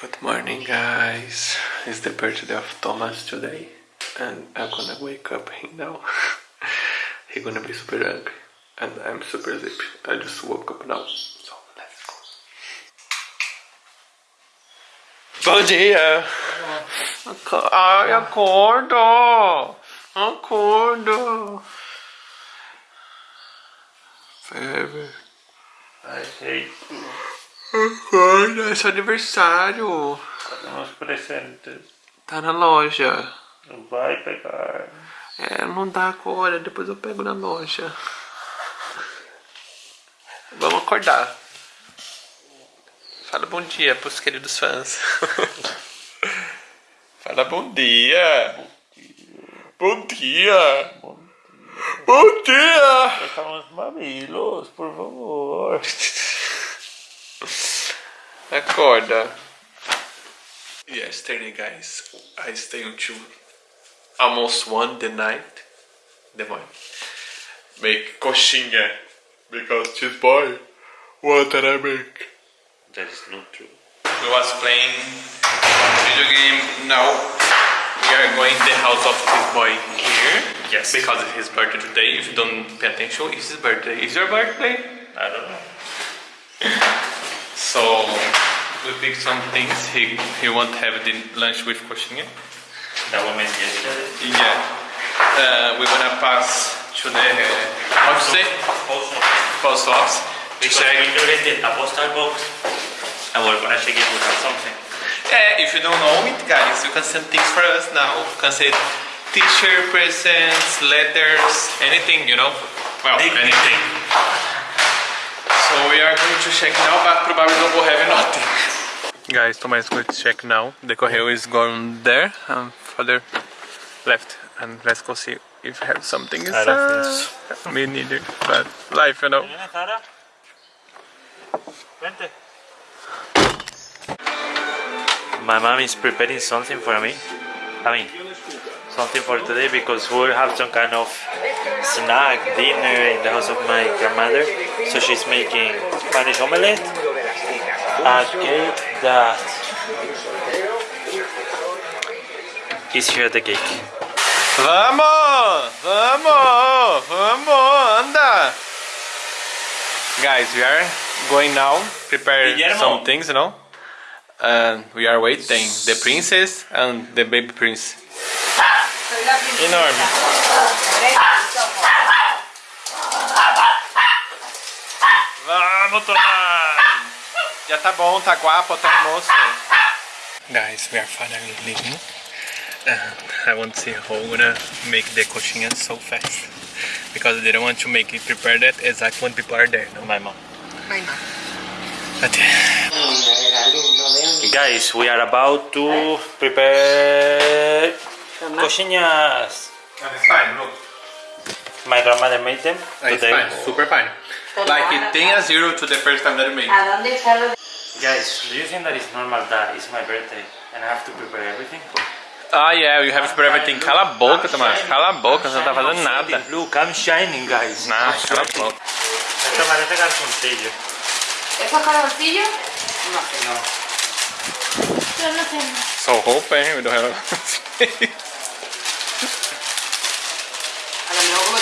Good morning guys, it's the birthday of Thomas today and I'm gonna wake up him now. He's gonna be super angry and I'm super sleepy. I just woke up now, so let's go. Bom dia! Ai, acorda! Acorda! Fever. I hate Acorda, é seu aniversário! os presentes. Tá na loja. Não vai pegar. É, não dá agora, depois eu pego na loja. Vamos acordar. Fala bom dia pros queridos fãs. Fala bom dia. Bom dia. Bom dia. Pegar uns mamilos, por favor. Acorda. Yesterday, guys, I stay until almost one the night, the morning. Make coxinha because this boy what did I make? That is not true. We was playing video game. Now we are going to the house of this boy here. Yes. Because it's his birthday today. If you don't pay attention, it's his birthday. Is your birthday? I don't know. So we picked some things. He he won't have the lunch with coxinha. That woman yesterday. Yeah. Uh, we're gonna pass to the say Also, post office. because check. we donated a postal box and we're gonna check if we have something. Yeah, if you don't know it, guys, you can send things for us now. You can send t-shirt, presents, letters, anything, you know. Well, anything. So we are going to check now, but probably don't go have nothing. Guys, Thomas is going to check now. The correo is gone there, and further left. And let's go see if we have something I don't inside. Me neither, but life, you know. Sara? Vente. My mom is preparing something for me. I mean, something for today because we will have some kind of snack, dinner in the house of my grandmother. So she's making Spanish omelette, a cake that is here the cake. Vamos! Vamos! Vamos! Anda! Guys, we are going now. Prepare Guillermo. some things, you know. And we are waiting. The princess and the baby prince. Enorme. Vamos, Tomás! Já tá bom, tá guapo, tá almoço. Guys, we are finally leaving. Uh, I want to see how we're gonna make the coxinha so fast. Because they don't want to make it prepare that exact when people are there. No? My mom. My mom. But, Guys, we are about to prepare coxinhas. it's fine, look. My grandmother made them It's today. fine, super fine. Like it 10 a 0 to the first time that you made. ¿A dónde está lo de... Guys, do you think that it's normal that it's my birthday and I have to prepare everything? Ah, yeah, you have to prepare everything. Cala a boca, Tomás. Cala a boca, você não tá fazendo nada. Look, I'm shining, guys. Nah, I'm cala a boca. Esto parece calzoncillo. ¿Esos calzoncillos? No sé. No. Yo no sé. Só roupa, hein? We don't have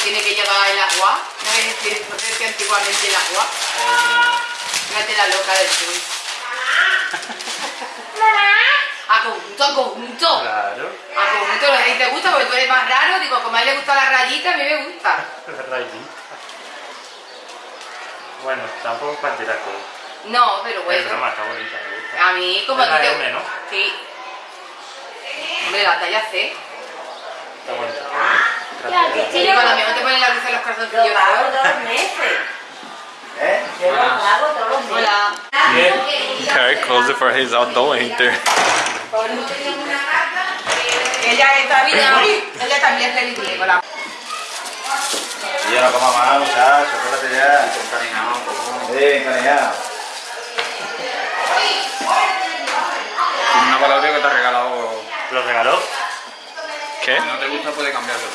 tiene que llevar el agua. ¿No ves que no ves que antiguamente el agua? Fíjate la loca del sur. A conjunto, a conjunto. Claro. A conjunto, lo que te gusta porque tú eres más raro. Digo, como a él le gusta la rayita, a mí me gusta. Rayita. Bueno, tampoco para tirar todo. No, pero Es bueno. broma, está bonita, me gusta. A mí, como a Es ti la te M, ¿no? Sí. Hombre, la talla C. Está bonita. Y cuando mí no te ponen la luz en los calzoncillos. Lo pago todos los meses. ¿Eh? Yo lo pago todos los meses. Hola. Very close for his out, don't enter. Ella está bien, ella también es la... Ya no coma más, muchachos, espérate ya. Sí, encariñado. Una palabra que te ha regalado. ¿Lo regaló? ¿Qué? No te gusta, puede cambiarlo,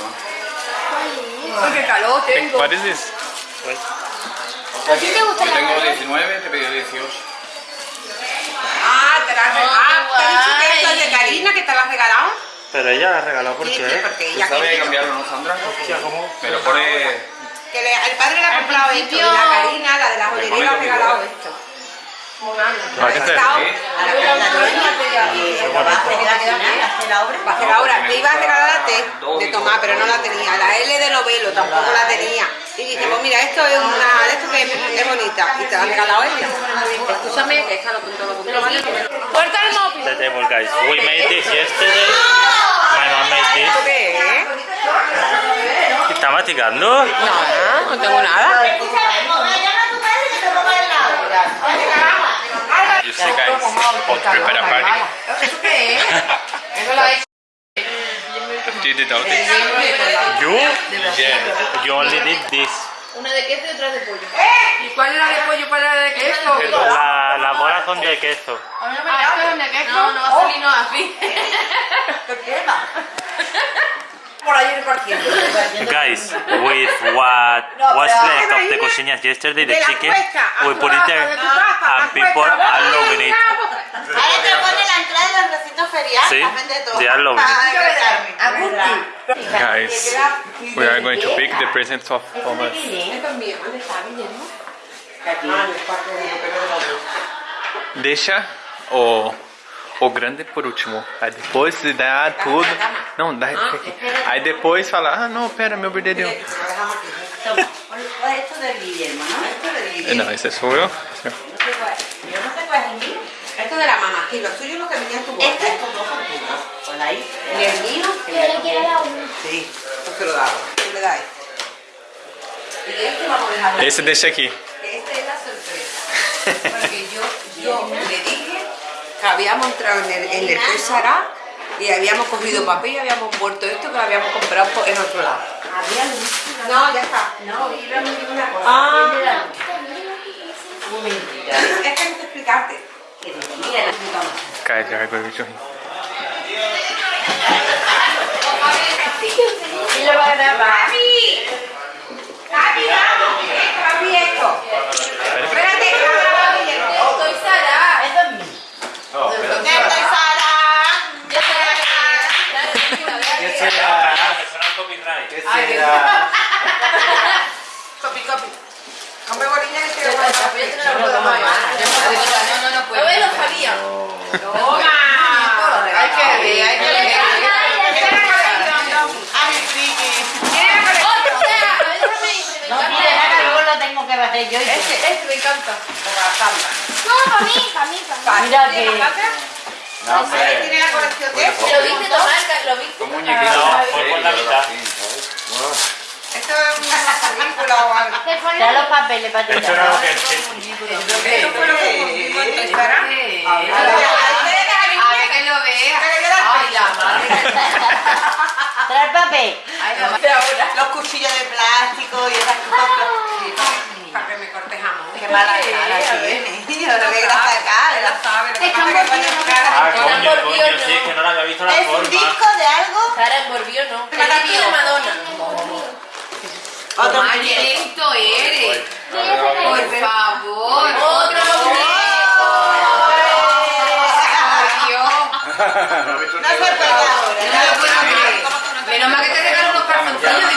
Qué calor tengo. Es? Yo tengo 19, te pedí 18. Ah, te la has regalado. Ah, te ha dicho que esto es de Karina, que te la has regalado. Pero ella la ha regalado, ¿por porque ella sabe cambiarlo, Sandra? ¿cómo? Me lo pone... El padre le ha comprado esto y la Karina, la de la joyería, le ha regalado esto. ¿Para qué te? ¿Qué? Va a hacer la obra. Te la T de Tomás, pero no la tenía. La L de novelo tampoco la tenía. Y dije, pues mira, esto es una, esto que es, es bonita. Y te la ha regalado ella. Escúchame, que esta lo punto, lo punto. Puerta el móvil. The table, guys. We made this yesterday. My mom made ¿Esto this. qué es? ¿Está masticando? No, no tengo nada. You see guys, to prepare a party. ¿Eso qué es? Eso lo ha hecho. Did it out it? You? Yeah. You only did this. Una de queso y otra de pollo. ¿Y cuál era de pollo y cuál era de queso? La, las bolas son de queso. Ah, ¿esto es de queso? No, no va a salir no así. Por ahí repartiendo. Guys, with what was left of the cosillas yesterday, the chicken, a we put it there, and a people are loving it. Sí, they are lovely. Guys, we are going to pick the presents of Thomas. Deixa o, o grande por último. Aí depois se dá tudo. Não, dá. Aí depois fala: Ah, não, pera, meu brilho. Não, esse é sou eu. Esto eh, de la mamá, que lo suyo es lo que venía tu boca. Ahí. Y el mío, Sí. pues se lo damos. Tú le das este. Y este vamos a dejarlo. Esse deixa aqui. Que Esta es la sorpresa. Porque yo, yo le dije que habíamos entrado en el, en el César y habíamos cogido papel y habíamos envuelto esto que lo habíamos comprado por- en otro lado. Había luz. No, ya está. No, yo no digo una cosa. Ah. Un mentira. Es que hay que explicarte. Que la puta madre. Y lo va a grabar. ¡Gaby! ¡Gaby, no! ¡Gaby, esto! Espérate, estoy Sara. Es de mí. Estoy Sara. ¿Qué será? ¿Qué será? Copy, copy. Hombre, gorilla, que voy a hacer. No. No, no, no. No. No, hay que ver, hay que. Lo yo y. Este, este me encanta. Por la samba. No, para mí, para mí, para mí. Mira ¿Tiene que-? No, hombre. ¿Tiene la colección de este? ¿Lo viste tomar? ¿Lo viste? Un muñequito. No, fue por la mitad. Esto es una película o algo. Da los papeles para ti. Era lo que Esto fue lo que pusimos en Instagram. Sí. A ver, a ver, A ver que lo vea. Pero yo la Ay, la madre. Trae el papel. Ay. Los cuchillos de plástico y esas cosas. Para que me corte jamón. Qué mala cara grasa sabe. Lo que pasa es que pone cara. Ah, Era coño, por coño, Dios, sí, no. es que no la había visto la ¿Es un forma. disco de algo? Sara envolvió, ¿no? La de. Madonna. Otro Tomás, muñeco. qué lento eres. Por favor. Otro muñeco. No se puede ahora. No lo puedo creer. Menos mal que te regalo unos calzoncillos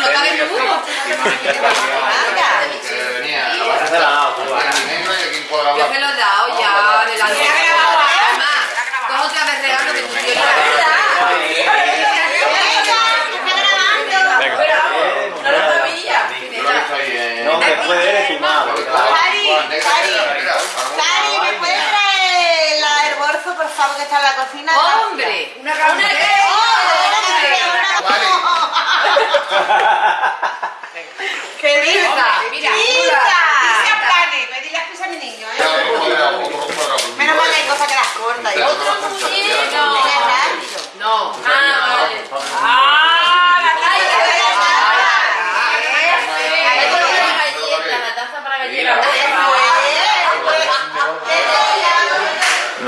¡Hombre! Una,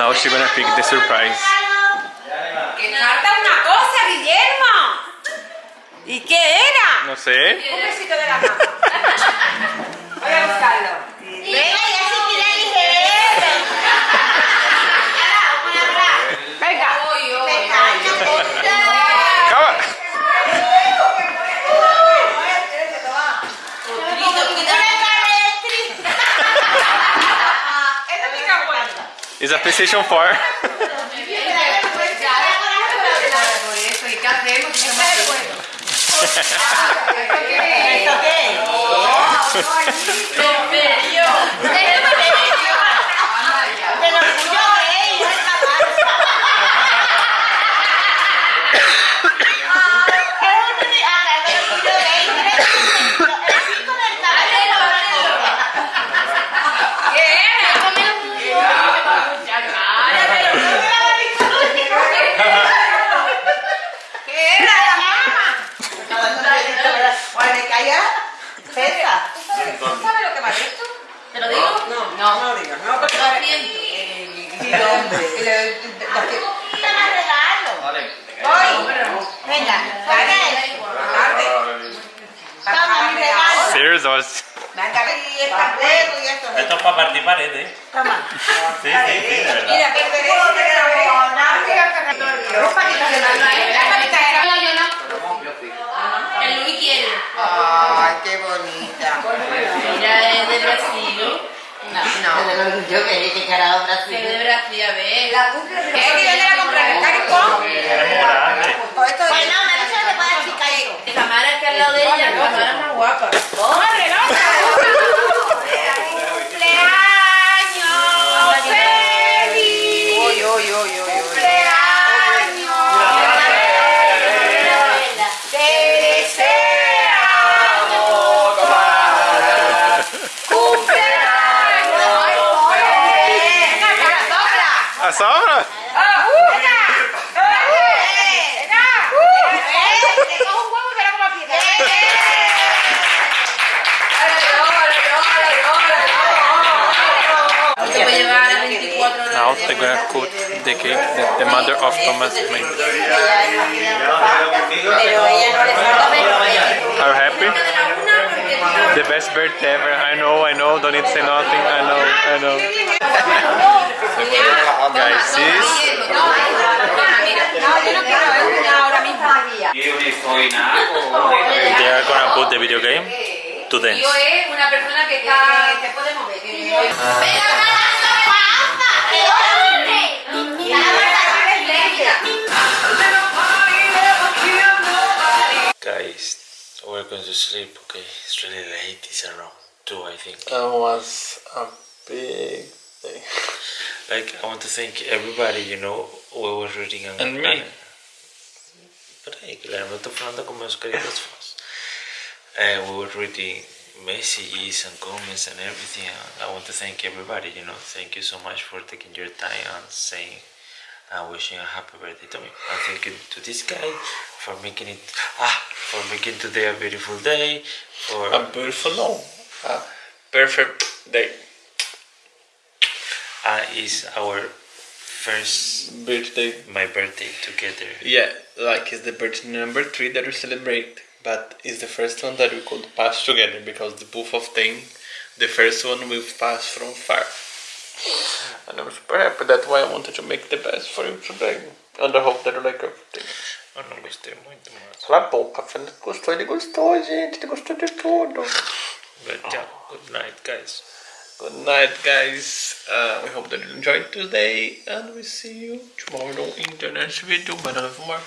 Now she gonna pick the surprise. Que falta una cosa, Guillermo. ¿Y qué era? No sé. Un besito de la mamá. Voy a buscarlo. It's a PlayStation 4. Esto es... Para participar, ¿eh? Toma. Sí, sí, sí. Mira, qué bonita. Mira, es de Brasil. No, no. Yo quería que era Brasil. De Brasil, a ver. La cumple de Brasil. Horas. Now they're the mother of Thomas. Are you happy? The best birthday ever. I know, I know. Don't need to say nothing. I know, I know. Guys, this No, yo no quiero ahora mismo. They are gonna put the video game to dance. Yo es una persona que está... Se puede mover. que- Guys, we're going to sleep. Okay, it's really late. It's around two, I think. That was a big thing. Like, I want to thank everybody. You know, we were reading and, And me. But hey, claro, no estoy hablando con meus queridos fans. Uh, we were reading messages and comments and everything. And I want to thank everybody. You know, thank you so much for taking your time and saying and wishing a happy birthday to me. And thank you to this guy for making it ah for making today a beautiful day. For A beautiful, no, a perfect day. uh, is our first Birthday. my birthday together. Yeah, like it's the birthday number three that we celebrate, but it's the first one that we could pass together because the both of them, the first one we've passed from far. And I'm super happy. That's why I wanted to make the best for you today. And I hope that you like everything. Eu não gostei muito, mas. Cala a boca, Fernando gostou, ele gostou, gente, ele gostou de tudo. But yeah, good night, guys. Good night, guys. Uh, we hope that you enjoyed today, and we see you tomorrow in the next video. But I have more.